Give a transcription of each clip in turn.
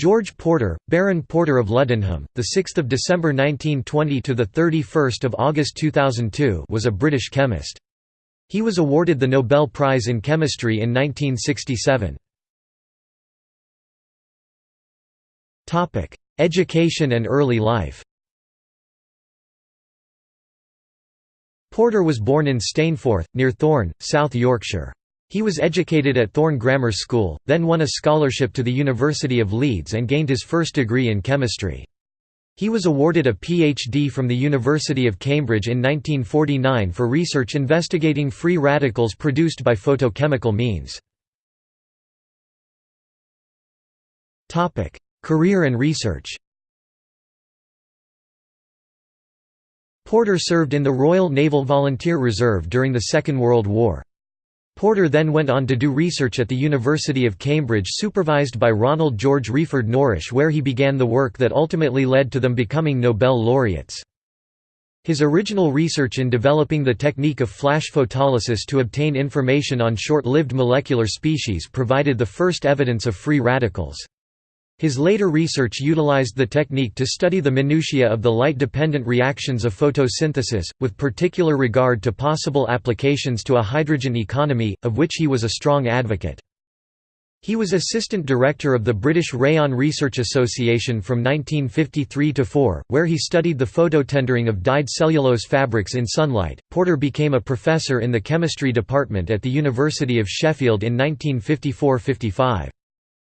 George Porter, Baron Porter of Luddenham, the 6th of December 1920 to the 31st of August 2002, was a British chemist. He was awarded the Nobel Prize in Chemistry in 1967. Topic: Education and early life. Porter was born in Stainforth, near Thorne, South Yorkshire. He was educated at Thorne Grammar School, then won a scholarship to the University of Leeds and gained his first degree in chemistry. He was awarded a PhD from the University of Cambridge in 1949 for research investigating free radicals produced by photochemical means. Career and research Porter served in the Royal Naval Volunteer Reserve during the Second World War. Porter then went on to do research at the University of Cambridge supervised by Ronald George Wreyford Norrish where he began the work that ultimately led to them becoming Nobel laureates. His original research in developing the technique of flash photolysis to obtain information on short-lived molecular species provided the first evidence of free radicals. His later research utilized the technique to study the minutiae of the light-dependent reactions of photosynthesis, with particular regard to possible applications to a hydrogen economy, of which he was a strong advocate. He was assistant director of the British Rayon Research Association from 1953 to 4, where he studied the phototendering of dyed cellulose fabrics in sunlight. Porter became a professor in the chemistry department at the University of Sheffield in 1954–55.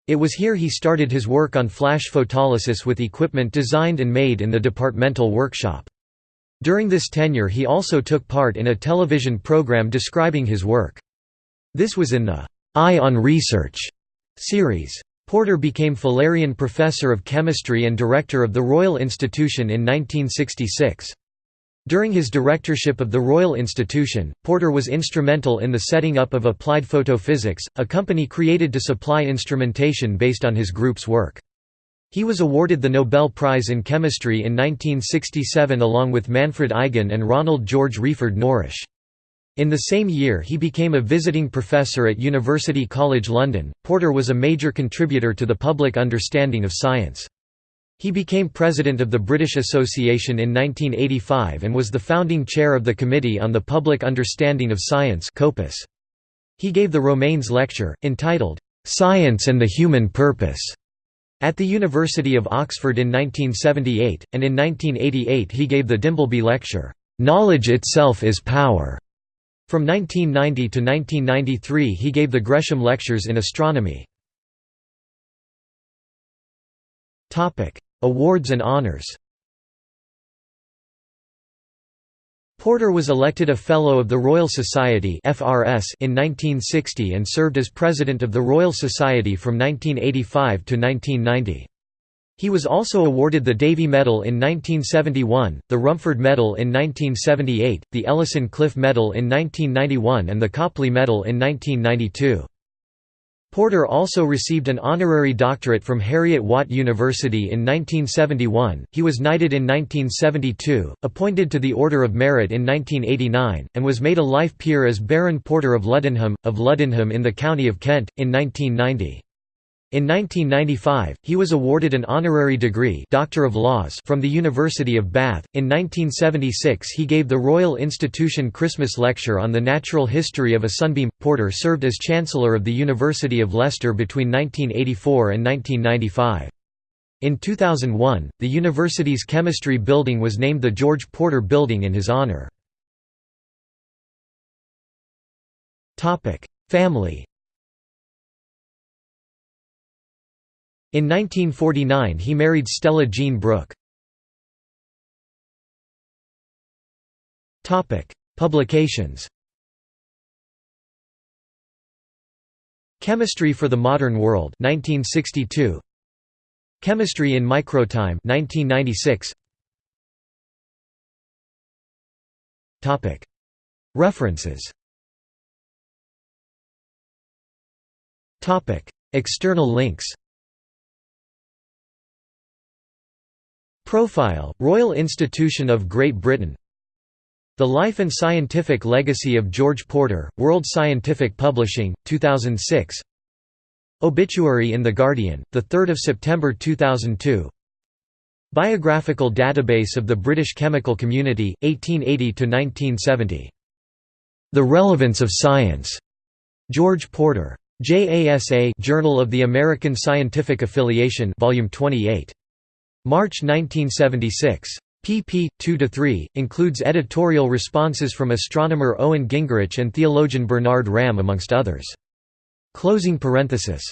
It was here he started his work on flash photolysis with equipment designed and made in the departmental workshop. During this tenure he also took part in a television program describing his work. This was in the «Eye on Research» series. Porter became Fullerian Professor of Chemistry and Director of the Royal Institution in 1966. During his directorship of the Royal Institution, Porter was instrumental in the setting up of Applied Photophysics, a company created to supply instrumentation based on his group's work. He was awarded the Nobel Prize in Chemistry in 1967 along with Manfred Eigen and Ronald George Wreyford Norrish. In the same year he became a visiting professor at University College London. Porter was a major contributor to the public understanding of science. He became president of the British Association in 1985 and was the founding chair of the Committee on the Public Understanding of Science He gave the Romanes Lecture, entitled, "'Science and the Human Purpose' at the University of Oxford in 1978, and in 1988 he gave the Dimbleby Lecture, "'Knowledge Itself is Power' From 1990 to 1993 he gave the Gresham Lectures in Astronomy. Awards and honors Porter was elected a Fellow of the Royal Society in 1960 and served as President of the Royal Society from 1985 to 1990. He was also awarded the Davy Medal in 1971, the Rumford Medal in 1978, the Ellison-Cliffe Medal in 1991 and the Copley Medal in 1992. Porter also received an honorary doctorate from Heriot-Watt University in 1971, he was knighted in 1972, appointed to the Order of Merit in 1989, and was made a life peer as Baron Porter of Luddenham, of Luddenham in the county of Kent, in 1990. In 1995, he was awarded an honorary degree Doctor of Laws from the University of Bath. In 1976 he gave the Royal Institution Christmas Lecture on the natural history of a sunbeam. Porter served as Chancellor of the University of Leicester between 1984 and 1995. In 2001, the university's chemistry building was named the George Porter Building in his honor. Family In 1949 he married Stella Jean Brooke. Topic: Publications. Chemistry for the Modern World 1962 Chemistry in Microtime 1996 Topic References. Topic External links Profile, Royal Institution of Great Britain The Life and Scientific Legacy of George Porter, World Scientific Publishing, 2006 Obituary in The Guardian, 3 September 2002 Biographical database of the British chemical community, 1880–1970. The Relevance of Science. George Porter. JASA Journal of the American Scientific Affiliation Volume 28. March 1976 pp. 2–3, includes editorial responses from astronomer Owen Gingerich and theologian Bernard Ramm amongst others. Closing parenthesis